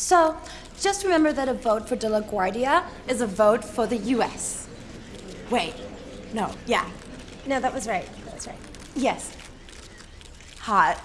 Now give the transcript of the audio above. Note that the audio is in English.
So, just remember that a vote for De La Guardia is a vote for the U.S. Wait. No, yeah. No, that was right. That was right. Yes. Hot.